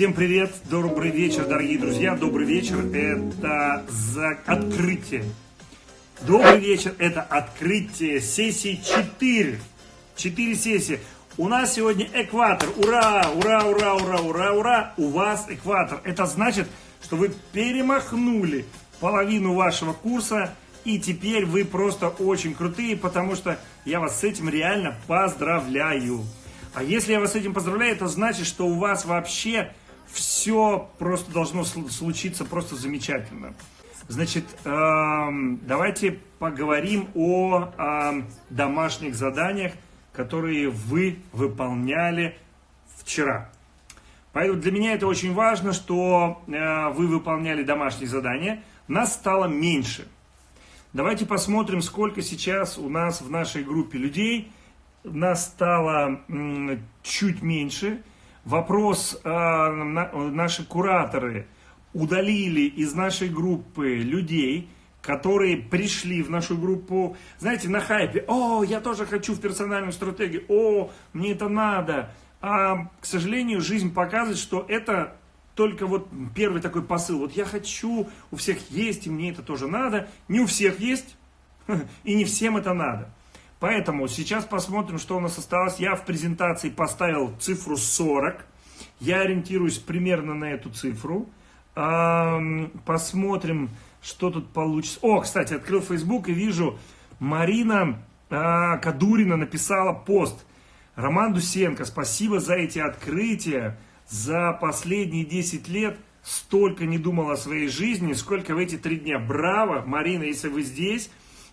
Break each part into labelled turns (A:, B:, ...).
A: Всем привет, добрый вечер, дорогие друзья, добрый вечер, это за открытие. Добрый вечер, это открытие сессии 4. 4 сессии. У нас сегодня экватор, ура, ура, ура, ура, ура, ура, у вас экватор. Это значит, что вы перемахнули половину вашего курса, и теперь вы просто очень крутые, потому что я вас с этим реально поздравляю. А если я вас с этим поздравляю, это значит, что у вас вообще все просто должно случиться просто замечательно. Значит, эм, давайте поговорим о эм, домашних заданиях, которые вы выполняли вчера. Поэтому для меня это очень важно, что э, вы выполняли домашние задания. Нас стало меньше. Давайте посмотрим, сколько сейчас у нас в нашей группе людей. Нас стало чуть меньше. Вопрос, э, наши кураторы удалили из нашей группы людей, которые пришли в нашу группу, знаете, на хайпе, о, я тоже хочу в персональную стратегию, о, мне это надо. А, к сожалению, жизнь показывает, что это только вот первый такой посыл. Вот я хочу, у всех есть, и мне это тоже надо. Не у всех есть, и не всем это надо. Поэтому сейчас посмотрим, что у нас осталось. Я в презентации поставил цифру 40. Я ориентируюсь примерно на эту цифру. Посмотрим, что тут получится. О, кстати, открыл Facebook и вижу, Марина а, Кадурина написала пост. Роман Дусенко, спасибо за эти открытия. За последние 10 лет столько не думал о своей жизни, сколько в эти три дня. Браво, Марина, если вы здесь.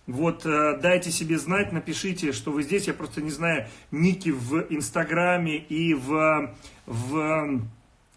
A: Вот, э, дайте себе знать, напишите, что вы здесь. Я просто не знаю ники в Инстаграме и в, в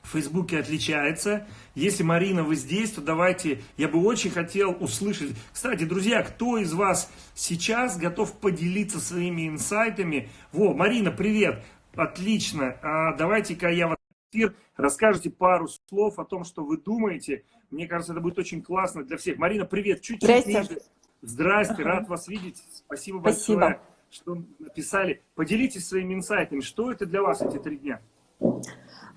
A: Фейсбуке отличается. Если, Марина, вы здесь, то давайте, я бы очень хотел услышать. Кстати, друзья, кто из вас сейчас готов поделиться своими инсайтами? Во, Марина, привет! Отлично. А давайте-ка я в эфир расскажете пару слов о том, что вы думаете. Мне кажется, это будет очень классно для всех. Марина, привет! Чуть-чуть ниже. Здрасте, рад вас видеть. Спасибо, Спасибо большое, что написали. Поделитесь своими инсайтами. Что это для вас эти три дня?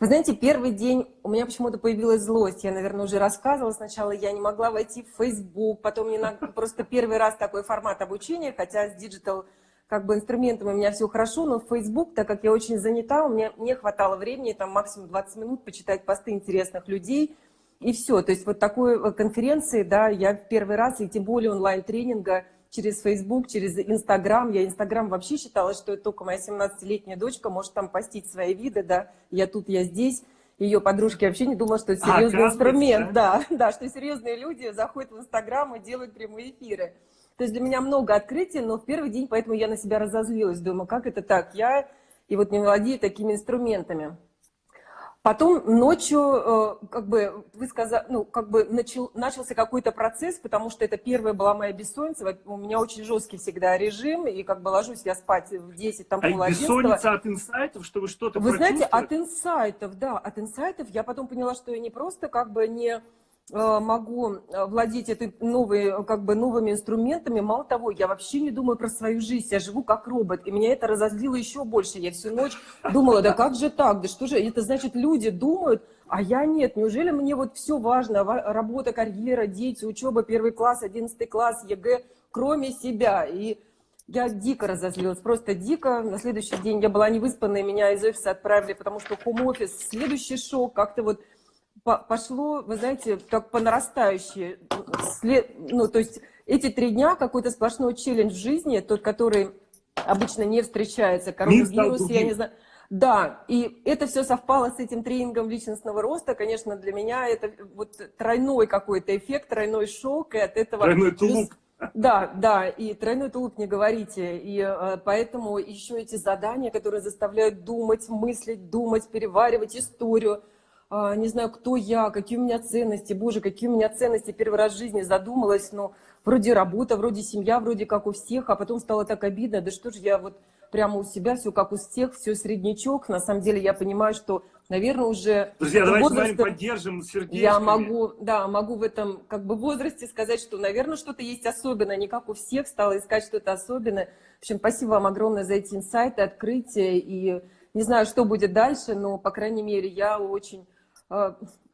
B: Вы знаете, первый день у меня почему-то появилась злость. Я, наверное, уже рассказывала. Сначала я не могла войти в Facebook, потом мне на... просто первый раз такой формат обучения, хотя с digital как бы инструментом у меня все хорошо, но в Facebook, так как я очень занята, у меня не хватало времени, там максимум 20 минут почитать посты интересных людей, и все. То есть вот такой э, конференции, да, я в первый раз, и тем более онлайн-тренинга через Facebook, через Instagram. Я Instagram вообще считала, что это только моя 17-летняя дочка может там постить свои виды, да, я тут, я здесь. Ее подружки вообще не думала, что это серьезный а, инструмент, да? да, да, что серьезные люди заходят в Инстаграм и делают прямые эфиры. То есть для меня много открытий, но в первый день, поэтому я на себя разозлилась, думаю, как это так, я и вот не владею такими инструментами. Потом ночью, э, как бы, вы сказали, ну, как бы начал, начался какой-то процесс, потому что это первая была моя бессонница. У меня очень жесткий всегда режим, и как бы ложусь я спать в 10, там,
A: а пол бессонница от инсайтов, чтобы что-то
B: Вы знаете, от инсайтов, да, от инсайтов. Я потом поняла, что я не просто как бы не могу э, владеть этой новой, как бы новыми инструментами. Мало того, я вообще не думаю про свою жизнь, я живу как робот. И меня это разозлило еще больше. Я всю ночь думала, да как же так, да что же, это значит люди думают, а я нет. Неужели мне вот все важно, работа, карьера, дети, учеба, первый класс, одиннадцатый класс, ЕГЭ, кроме себя. И я дико разозлилась, просто дико. На следующий день я была невыспанная, меня из офиса отправили, потому что home office, следующий шок, как-то вот пошло, вы знаете, так по нарастающей. Ну, то есть эти три дня какой-то сплошной челлендж в жизни, тот, который обычно не встречается, коронавирус, я не знаю. Да, и это все совпало с этим тренингом личностного роста. Конечно, для меня это вот тройной какой-то эффект, тройной шок, и от этого...
A: Тройной тулуп.
B: Да, да, и тройной тулуп не говорите. И э, поэтому еще эти задания, которые заставляют думать, мыслить, думать, переваривать историю – не знаю, кто я, какие у меня ценности, боже, какие у меня ценности, первый раз в жизни задумалась, но вроде работа, вроде семья, вроде как у всех, а потом стало так обидно, да что же я вот прямо у себя, все как у всех, все среднячок, на самом деле я понимаю, что, наверное, уже...
A: Друзья, давайте возраст... с вами поддержим сердечко.
B: Я могу, да, могу в этом как бы возрасте сказать, что, наверное, что-то есть особенное, не как у всех, стала искать что-то особенное. В общем, спасибо вам огромное за эти инсайты, открытия, и не знаю, что будет дальше, но, по крайней мере, я очень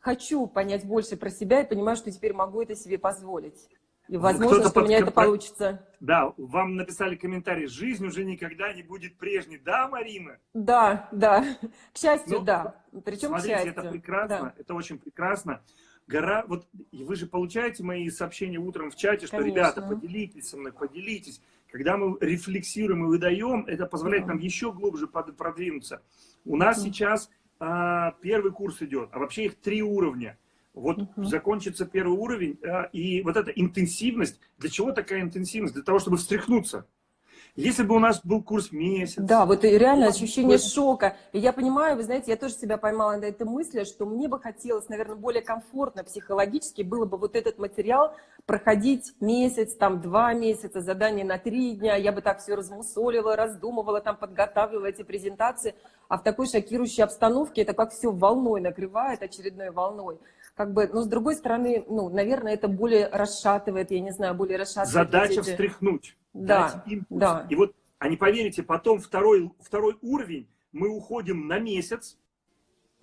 B: хочу понять больше про себя и понимаю, что теперь могу это себе позволить. И возможно, что у меня это получится.
A: Да, вам написали комментарий, жизнь уже никогда не будет прежней. Да, Марина?
B: Да, да. К счастью, ну, да. Причем
A: смотрите,
B: к счастью.
A: это прекрасно, да. это очень прекрасно. Гора, вот вы же получаете мои сообщения утром в чате, что, Конечно. ребята, поделитесь со мной, поделитесь. Когда мы рефлексируем и выдаем, это позволяет нам еще глубже продвинуться. У нас сейчас а, первый курс идет, а вообще их три уровня. Вот угу. закончится первый уровень, а, и вот эта интенсивность, для чего такая интенсивность? Для того, чтобы встряхнуться. Если бы у нас был курс месяц.
B: Да, вот и реально ощущение бы... шока. И я понимаю, вы знаете, я тоже себя поймала на этой мысли, что мне бы хотелось, наверное, более комфортно психологически было бы вот этот материал проходить месяц, там два месяца, задание на три дня. Я бы так все размусолила, раздумывала, там подготавливала эти презентации. А в такой шокирующей обстановке это как все волной накрывает, очередной волной как бы, но с другой стороны, ну, наверное, это более расшатывает, я не знаю, более расшатывает.
A: Задача эти... встряхнуть, да, дать импульс. Да. И вот, а не поверите, потом второй, второй уровень, мы уходим на месяц,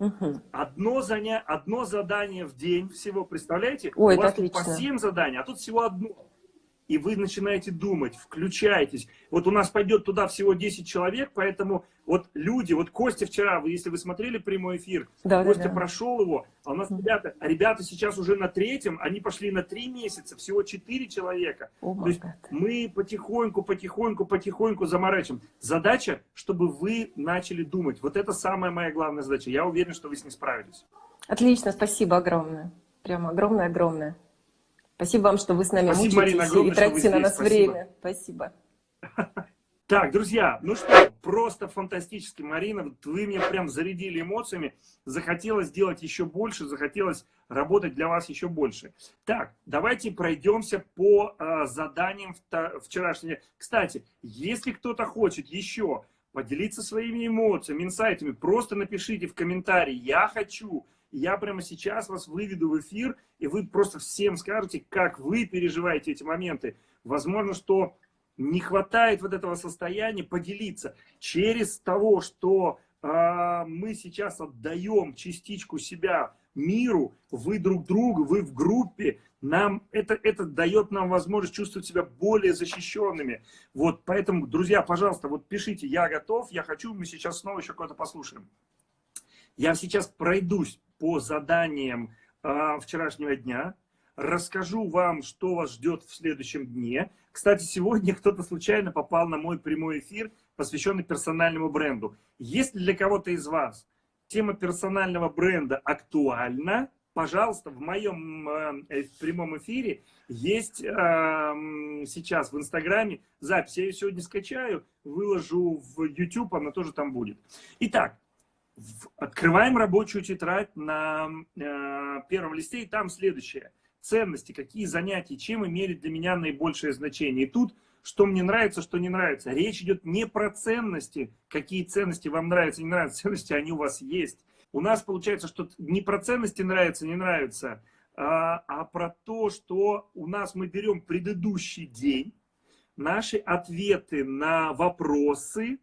A: Угу. Одно, заня... одно задание в день всего, представляете?
B: Ой,
A: У вас
B: тут
A: по 7 заданий, а тут всего одно и вы начинаете думать, включаетесь. Вот у нас пойдет туда всего 10 человек, поэтому вот люди, вот Костя вчера, вы, если вы смотрели прямой эфир, да, Костя да, да. прошел его, а у нас ребята, а ребята сейчас уже на третьем, они пошли на 3 месяца, всего 4 человека. Oh То есть God. мы потихоньку, потихоньку, потихоньку заморачиваем. Задача, чтобы вы начали думать. Вот это самая моя главная задача. Я уверен, что вы с ней справитесь.
B: Отлично, спасибо огромное. Прямо огромное-огромное. Спасибо вам, что вы с нами
A: Спасибо, Марина, огромное,
B: и тратите на нас
A: Спасибо.
B: время. Спасибо.
A: Так, друзья, ну что, просто фантастически, Марина, вот вы меня прям зарядили эмоциями, захотелось сделать еще больше, захотелось работать для вас еще больше. Так, давайте пройдемся по э, заданиям вчерашнего. Кстати, если кто-то хочет еще поделиться своими эмоциями, инсайтами, просто напишите в комментарии «Я хочу», я прямо сейчас вас выведу в эфир, и вы просто всем скажете, как вы переживаете эти моменты. Возможно, что не хватает вот этого состояния поделиться через того, что э, мы сейчас отдаем частичку себя миру, вы друг другу, вы в группе, нам это, это дает нам возможность чувствовать себя более защищенными. Вот, поэтому, друзья, пожалуйста, вот пишите, я готов, я хочу, мы сейчас снова еще кого-то послушаем. Я сейчас пройдусь по заданиям э, вчерашнего дня, расскажу вам, что вас ждет в следующем дне. Кстати, сегодня кто-то случайно попал на мой прямой эфир, посвященный персональному бренду. Если для кого-то из вас тема персонального бренда актуальна, пожалуйста, в моем э, в прямом эфире есть э, сейчас в Инстаграме запись. Я ее сегодня скачаю, выложу в YouTube, она тоже там будет. Итак, открываем рабочую тетрадь на э, первом листе, и там следующее. Ценности, какие занятия, чем имели для меня наибольшее значение. И тут, что мне нравится, что не нравится. Речь идет не про ценности, какие ценности вам нравятся, не нравятся. Ценности, они у вас есть. У нас получается, что не про ценности нравится, не нравится, а, а про то, что у нас мы берем предыдущий день, наши ответы на вопросы,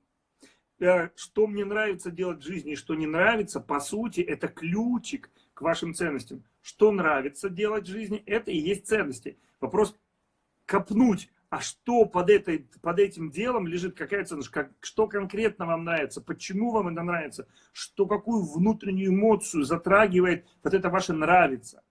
A: что мне нравится делать в жизни и что не нравится, по сути, это ключик к вашим ценностям. Что нравится делать в жизни, это и есть ценности. Вопрос копнуть, а что под, этой, под этим делом лежит, какая ценность, как, что конкретно вам нравится, почему вам это нравится, что, какую внутреннюю эмоцию затрагивает вот это ваше нравится.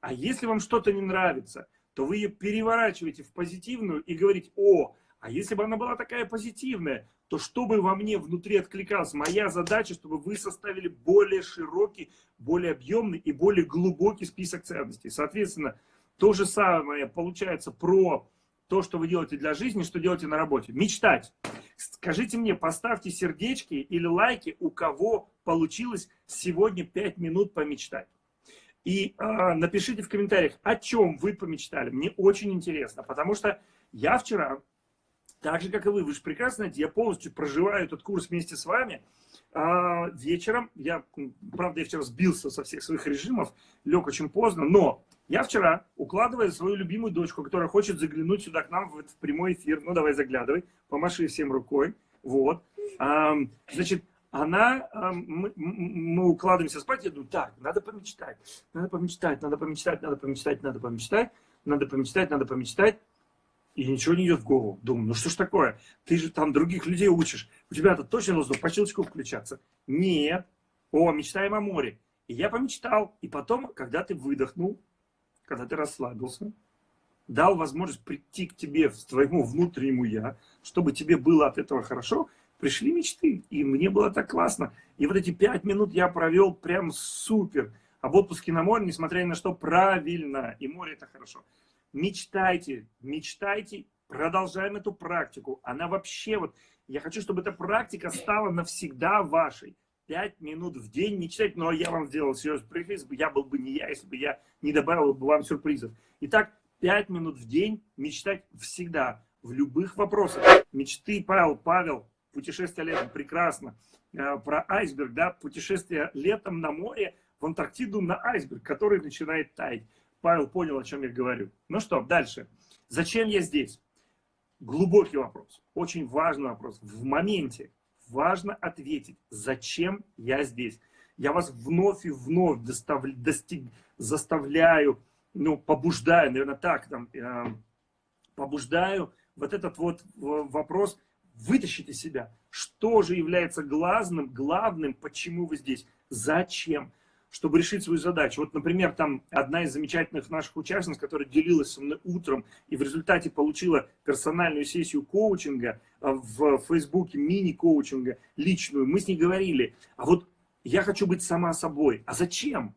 A: А если вам что-то не нравится, то вы ее переворачиваете в позитивную и говорите, о, а если бы она была такая позитивная, то чтобы во мне внутри откликалось, моя задача, чтобы вы составили более широкий, более объемный и более глубокий список ценностей. Соответственно, то же самое получается про то, что вы делаете для жизни, что делаете на работе. Мечтать. Скажите мне, поставьте сердечки или лайки, у кого получилось сегодня 5 минут помечтать. И э, напишите в комментариях, о чем вы помечтали. Мне очень интересно, потому что я вчера так же, как и вы. Вы же прекрасно знаете, я полностью проживаю этот курс вместе с вами. А вечером, я, правда, я вчера сбился со всех своих режимов, лег очень поздно, но я вчера, укладывая свою любимую дочку, которая хочет заглянуть сюда к нам в, в прямой эфир, ну давай заглядывай, помаши всем рукой, вот, а, значит, она, мы, мы укладываемся спать, я думаю, так, надо помечтать, надо помечтать, надо помечтать, надо помечтать, надо помечтать, надо помечтать, надо помечтать. И ничего не идет в голову. Думаю, ну что ж такое? Ты же там других людей учишь. У тебя-то точно должно по щелчку включаться. Нет. О, мечтаем о море. И я помечтал. И потом, когда ты выдохнул, когда ты расслабился, дал возможность прийти к тебе, в твоему внутреннему я, чтобы тебе было от этого хорошо, пришли мечты. И мне было так классно. И вот эти пять минут я провел прям супер. Об отпуске на море, несмотря ни на что, правильно. И море это хорошо. Мечтайте, мечтайте, продолжаем эту практику. Она вообще вот, я хочу, чтобы эта практика стала навсегда вашей. Пять минут в день мечтать, но я вам сделал сюрприз, я был бы не я, если бы я не добавил бы вам сюрпризов. Итак, пять минут в день мечтать всегда, в любых вопросах. Мечты, Павел, Павел, путешествие летом, прекрасно. Э, про айсберг, да, путешествие летом на море, в Антарктиду на айсберг, который начинает таять. Павел понял, о чем я говорю. Ну что, дальше. Зачем я здесь? Глубокий вопрос, очень важный вопрос. В моменте важно ответить, зачем я здесь. Я вас вновь и вновь достав, достиг, заставляю, ну, побуждаю, наверное, так, там, э, побуждаю вот этот вот вопрос вытащить из себя. Что же является главным, главным, почему вы здесь? Зачем? Чтобы решить свою задачу. Вот, например, там одна из замечательных наших участниц, которая делилась со мной утром и в результате получила персональную сессию коучинга а, в Фейсбуке, мини-коучинга, личную, мы с ней говорили, а вот я хочу быть сама собой. А зачем?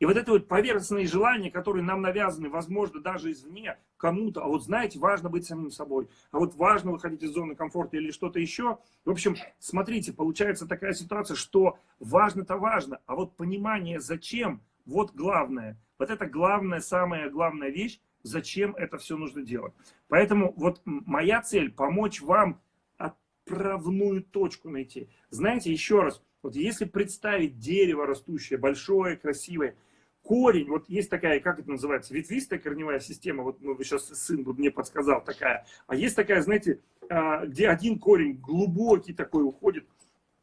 A: И вот это вот поверхностные желания, которые нам навязаны, возможно, даже извне, кому-то, а вот знаете, важно быть самим собой, а вот важно выходить из зоны комфорта или что-то еще. В общем, смотрите, получается такая ситуация, что важно-то важно, а вот понимание зачем, вот главное. Вот это главная, самая главная вещь, зачем это все нужно делать. Поэтому вот моя цель помочь вам отправную точку найти. Знаете, еще раз, вот если представить дерево растущее, большое, красивое, корень, вот есть такая, как это называется, ветвистая корневая система, вот ну, сейчас сын мне подсказал такая, а есть такая, знаете, а, где один корень глубокий такой уходит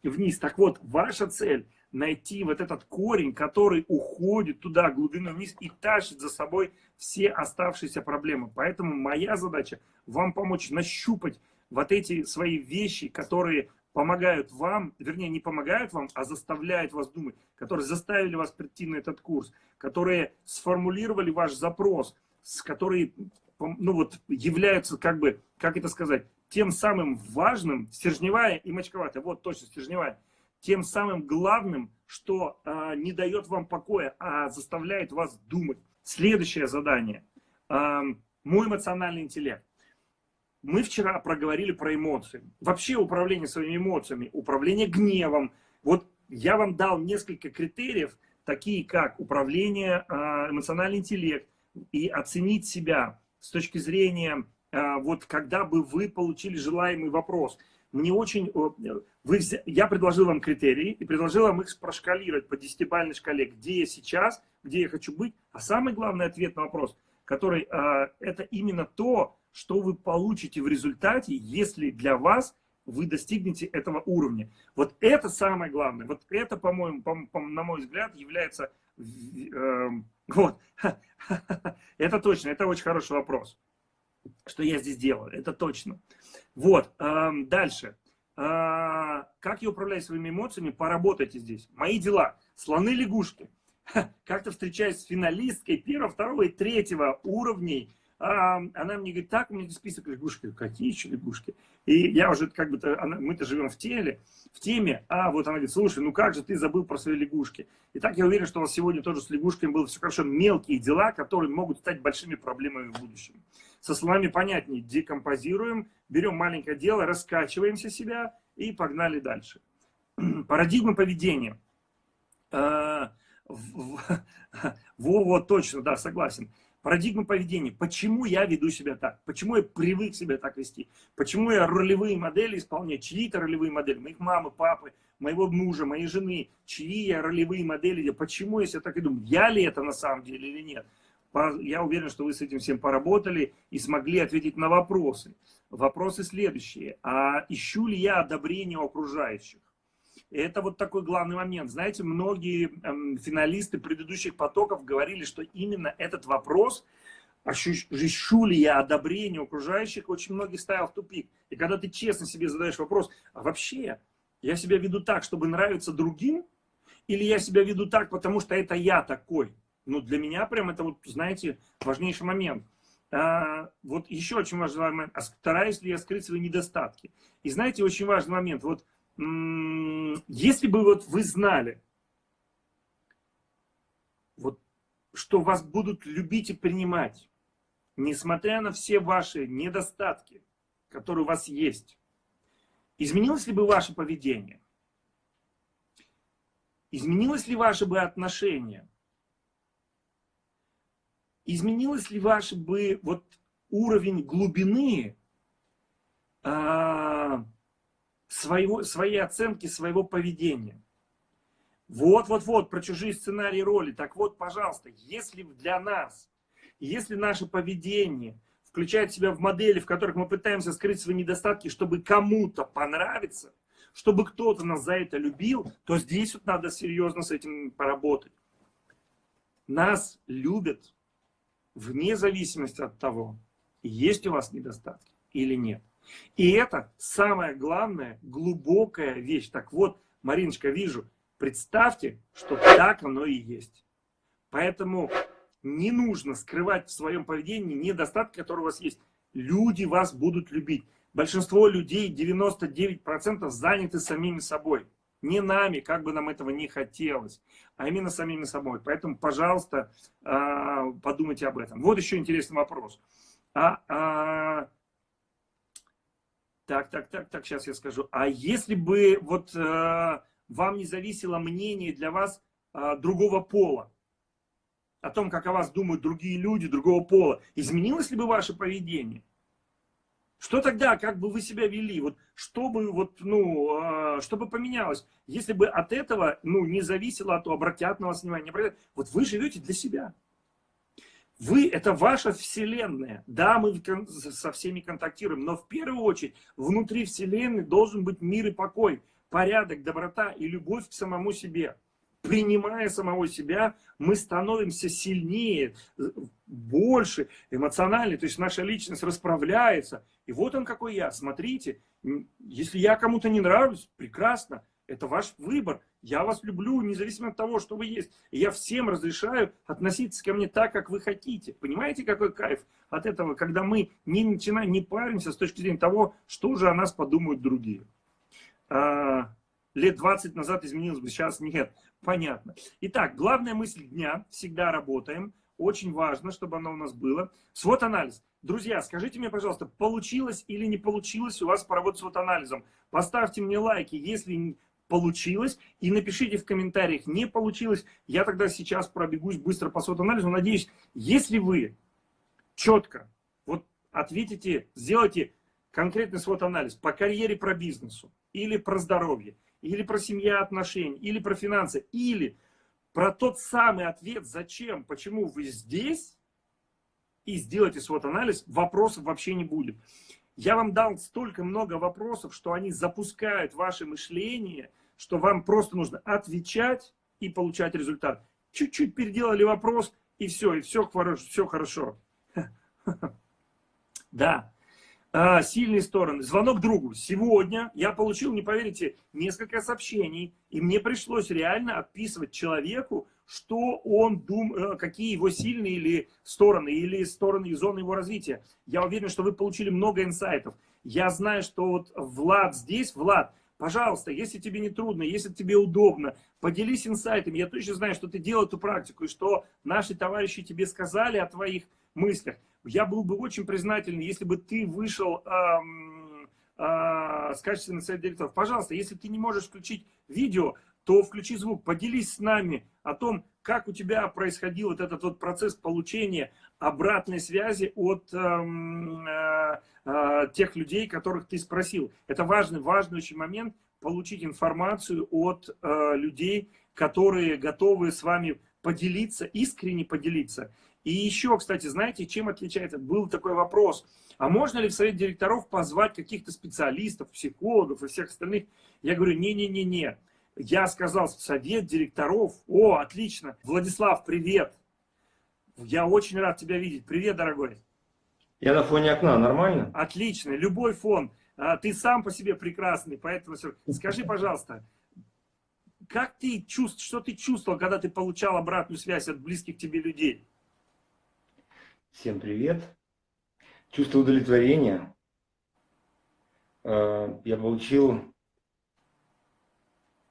A: вниз. Так вот, ваша цель найти вот этот корень, который уходит туда, глубину вниз и тащит за собой все оставшиеся проблемы. Поэтому моя задача вам помочь нащупать вот эти свои вещи, которые помогают вам, вернее, не помогают вам, а заставляют вас думать, которые заставили вас прийти на этот курс, которые сформулировали ваш запрос, с которые, ну вот, являются, как бы, как это сказать, тем самым важным, стержневая и мочковатая, вот точно, стержневая, тем самым главным, что э, не дает вам покоя, а заставляет вас думать. Следующее задание. Э, мой эмоциональный интеллект. Мы вчера проговорили про эмоции. Вообще управление своими эмоциями, управление гневом. Вот я вам дал несколько критериев, такие как управление, а, эмоциональный интеллект и оценить себя с точки зрения, а, вот когда бы вы получили желаемый вопрос. Мне очень... Вы, я предложил вам критерии и предложил вам их прошкалировать по десятибалльной шкале, где я сейчас, где я хочу быть. А самый главный ответ на вопрос, который а, это именно то, что вы получите в результате, если для вас вы достигнете этого уровня. Вот это самое главное. Вот это, по-моему, по, по, на мой взгляд, является... Э, вот. это точно, это очень хороший вопрос. Что я здесь делаю, это точно. Вот, э, дальше. Э, как я управляю своими эмоциями, поработайте здесь. Мои дела. Слоны-лягушки. Как-то встречаюсь с финалисткой первого, второго и третьего уровней она мне говорит, так, у меня список лягушек. Какие еще лягушки? И я уже как бы, мы-то живем в теле, в теме, а вот она говорит, слушай, ну как же ты забыл про свои лягушки? И так я уверен, что у вас сегодня тоже с лягушками было все хорошо. Мелкие дела, которые могут стать большими проблемами в будущем. Со словами понятнее, декомпозируем, берем маленькое дело, раскачиваемся себя и погнали дальше. Парадигма поведения. А, во, вот точно, да, согласен. Парадигма поведения. Почему я веду себя так? Почему я привык себя так вести? Почему я ролевые модели исполняю? Чьи-то ролевые модели? Моих мамы, папы, моего мужа, моей жены. Чьи я ролевые модели? Почему я себя так веду? Я ли это на самом деле или нет? Я уверен, что вы с этим всем поработали и смогли ответить на вопросы. Вопросы следующие. А ищу ли я одобрение окружающих? Это вот такой главный момент. Знаете, многие эм, финалисты предыдущих потоков говорили, что именно этот вопрос, ощущу ли я одобрение окружающих, очень многих ставил в тупик. И когда ты честно себе задаешь вопрос, а вообще я себя веду так, чтобы нравиться другим, или я себя веду так, потому что это я такой? Ну, для меня прям это, вот, знаете, важнейший момент. А, вот еще очень важный момент. А стараюсь ли я скрыть свои недостатки? И знаете, очень важный момент. Вот если бы вот вы знали, вот, что вас будут любить и принимать, несмотря на все ваши недостатки, которые у вас есть, изменилось ли бы ваше поведение? Изменилось ли ваше бы отношение? Изменилось ли ваше бы вот уровень глубины а, своего, своей оценки своего поведения? Вот-вот-вот, про чужие сценарии роли. Так вот, пожалуйста, если для нас, если наше поведение включает себя в модели, в которых мы пытаемся скрыть свои недостатки, чтобы кому-то понравиться – чтобы кто-то нас за это любил, то здесь вот надо серьезно с этим поработать. Нас любят вне зависимости от того, есть у вас недостатки или нет. И это самая главная, глубокая вещь. Так вот, Мариночка, вижу, представьте, что так оно и есть. Поэтому не нужно скрывать в своем поведении недостатки, которые у вас есть. Люди вас будут любить большинство людей, 99% заняты самими собой. Не нами, как бы нам этого не хотелось, а именно самими собой. Поэтому, пожалуйста, а, подумайте об этом. Вот еще интересный вопрос. А, а, так, так, так, так, сейчас я скажу. А если бы вот а, вам не зависело мнение для вас а, другого пола, о том, как о вас думают другие люди другого пола, изменилось ли бы ваше поведение? Что тогда, как бы вы себя вели? Вот, чтобы, вот, ну, э, чтобы поменялось? Если бы от этого ну, не зависело, а то обратят на вас внимание, не обратят. Вот вы живете для себя. Вы – это ваша вселенная. Да, мы со всеми контактируем, но в первую очередь внутри вселенной должен быть мир и покой, порядок, доброта и любовь к самому себе принимая самого себя, мы становимся сильнее, больше эмоционально, то есть наша личность расправляется. И вот он какой я, смотрите, если я кому-то не нравлюсь, прекрасно, это ваш выбор. Я вас люблю, независимо от того, что вы есть. Я всем разрешаю относиться ко мне так, как вы хотите. Понимаете, какой кайф от этого, когда мы не начинаем, не паримся с точки зрения того, что же о нас подумают другие. А, лет 20 назад изменилось бы, сейчас нет. Понятно. Итак, главная мысль дня. Всегда работаем. Очень важно, чтобы оно у нас было. Свод-анализ. Друзья, скажите мне, пожалуйста, получилось или не получилось у вас поработать с свод-анализом? Поставьте мне лайки, если получилось, и напишите в комментариях, не получилось. Я тогда сейчас пробегусь быстро по свод-анализу. Надеюсь, если вы четко вот ответите, сделайте конкретный свод-анализ по карьере, про бизнесу или про здоровье, или про семья отношения, или про финансы, или про тот самый ответ, зачем, почему вы здесь, и сделайте свод-анализ, вопросов вообще не будет. Я вам дал столько много вопросов, что они запускают ваше мышление, что вам просто нужно отвечать и получать результат. Чуть-чуть переделали вопрос, и все, и все, хорошо. Да. А, сильные стороны. Звонок другу. Сегодня я получил, не поверите, несколько сообщений, и мне пришлось реально описывать человеку, что он дум, э, какие его сильные или стороны, или стороны и зоны его развития. Я уверен, что вы получили много инсайтов. Я знаю, что вот Влад здесь, Влад, пожалуйста, если тебе не трудно, если тебе удобно, поделись инсайтами. Я точно знаю, что ты делал эту практику, и что наши товарищи тебе сказали о твоих мыслях. Я был бы очень признателен, если бы ты вышел эм, э, с качественным совет директоров. Пожалуйста, если ты не можешь включить видео, то включи звук, поделись с нами о том, как у тебя происходил вот этот вот процесс получения обратной связи от эм, э, э, тех людей, которых ты спросил. Это важный, важный очень момент, получить информацию от э, людей, которые готовы с вами поделиться, искренне поделиться. И еще, кстати, знаете, чем отличается? Был такой вопрос. А можно ли в совет директоров позвать каких-то специалистов, психологов и всех остальных? Я говорю, не-не-не-не. Я сказал, совет директоров. О, отлично. Владислав, привет. Я очень рад тебя видеть. Привет, дорогой.
C: Я на фоне окна, нормально?
A: Отлично, любой фон. А, ты сам по себе прекрасный, поэтому скажи, пожалуйста, как ты чувств, что ты чувствовал, когда ты получал обратную связь от близких тебе людей?
C: Всем привет. Чувство удовлетворения. А, я получил,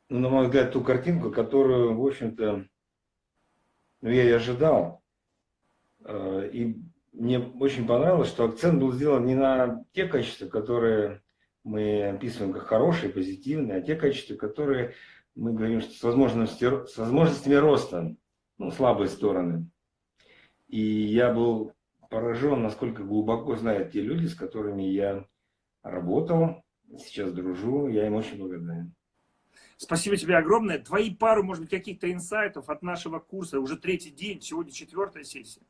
C: ну, на мой взгляд, ту картинку, которую, в общем-то, ну, я и ожидал. А, и мне очень понравилось, что акцент был сделан не на те качества, которые мы описываем как хорошие, позитивные, а те качества, которые мы говорим, что с, возможностью, с возможностями роста, ну, слабые стороны. И я был поражен, насколько глубоко знают те люди, с которыми я работал, сейчас дружу, я им очень благодарен.
A: Спасибо тебе огромное. Твои пару, может быть, каких-то инсайтов от нашего курса. Уже третий день, сегодня четвертая сессия.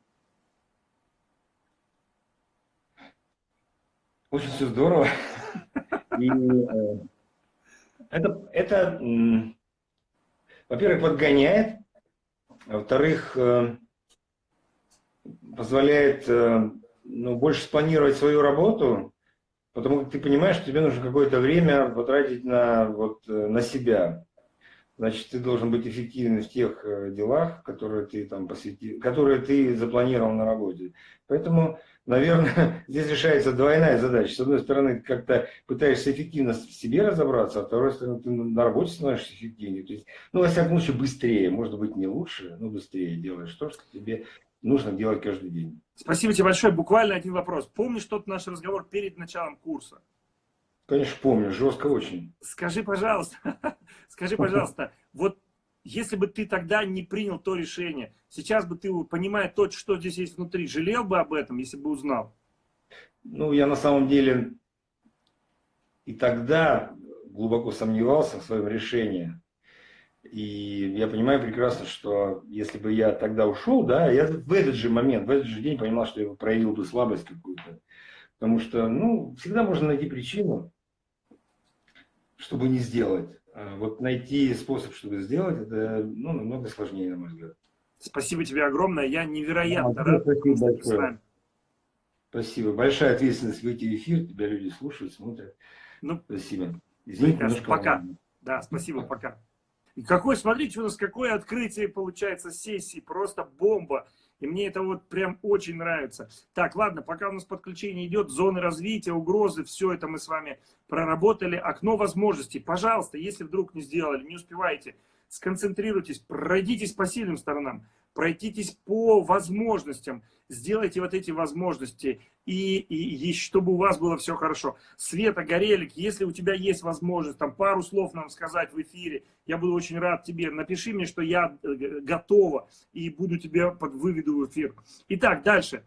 C: Очень все здорово. И э, это, это во-первых, подгоняет, во-вторых, э, позволяет э, ну, больше спланировать свою работу, потому что ты понимаешь, что тебе нужно какое-то время потратить на, вот, на себя. Значит, ты должен быть эффективным в тех делах, которые ты там посвятил, которые ты запланировал на работе. Поэтому наверное, здесь решается двойная задача. С одной стороны, как-то пытаешься эффективно в себе разобраться, а с второй стороны, ты на работе становишься эффективнее. То есть, ну, во всяком случае, быстрее. Может быть, не лучше, но быстрее делаешь то, что тебе нужно делать каждый день.
A: Спасибо тебе большое. Буквально один вопрос. Помнишь тот наш разговор перед началом курса?
C: Конечно, помню. Жестко очень.
A: Скажи, пожалуйста, скажи, пожалуйста, вот если бы ты тогда не принял то решение, сейчас бы ты, понимая то, что здесь есть внутри, жалел бы об этом, если бы узнал?
C: Ну, я на самом деле и тогда глубоко сомневался в своем решении. И я понимаю прекрасно, что если бы я тогда ушел, да, я в этот же момент, в этот же день понимал, что я проявил бы слабость какую-то. Потому что, ну, всегда можно найти причину, чтобы не сделать. А вот найти способ, чтобы сделать, это ну, намного сложнее, на мой взгляд.
A: Спасибо тебе огромное. Я невероятно а, рад.
C: Спасибо большое. Спасибо. Большая ответственность выйти в эфир. Тебя люди слушают, смотрят. Ну, спасибо.
A: Извините, пока. Да, спасибо, пока. И какой, смотрите, у нас какое открытие получается сессии. Просто бомба. И мне это вот прям очень нравится. Так, ладно, пока у нас подключение идет, зоны развития, угрозы, все это мы с вами проработали. Окно возможностей. Пожалуйста, если вдруг не сделали, не успеваете, сконцентрируйтесь, пройдитесь по сильным сторонам пройтитесь по возможностям, сделайте вот эти возможности, и, и, и чтобы у вас было все хорошо. Света, Горелик, если у тебя есть возможность там пару слов нам сказать в эфире, я буду очень рад тебе. Напиши мне, что я э, готова и буду тебе под выведу в эфир. Итак, дальше.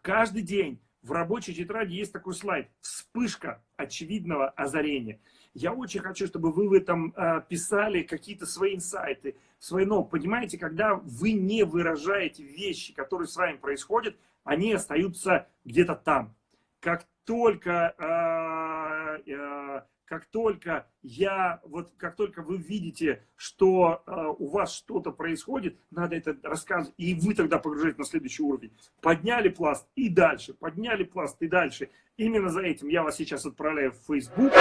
A: Каждый день в рабочей тетради есть такой слайд. Вспышка очевидного озарения. Я очень хочу, чтобы вы в этом э, писали какие-то свои инсайты, свои но Понимаете, когда вы не выражаете вещи, которые с вами происходят, они остаются где-то там. Как только, э, э, как только я, вот как только вы видите, что у вас что-то происходит, надо это рассказывать, и вы тогда погружаете на следующий уровень. Подняли пласт и дальше, подняли пласт и дальше. Именно за этим я вас сейчас отправляю в Facebook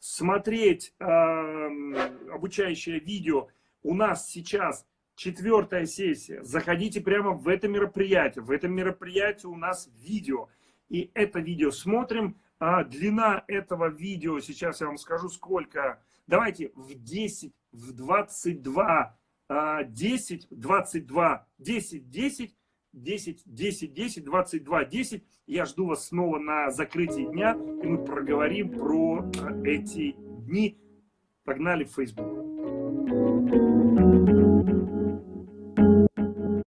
A: смотреть э, обучающее видео. У нас сейчас четвертая сессия. Заходите прямо в это мероприятие. В этом мероприятии у нас видео. И это видео смотрим. А длина этого видео, сейчас я вам скажу сколько. Давайте в 10, в 22, 10, 22, 10, 10 10, 10, 10, 22, 10. Я жду вас снова на закрытии дня, и мы проговорим про э, эти дни. Погнали в Facebook.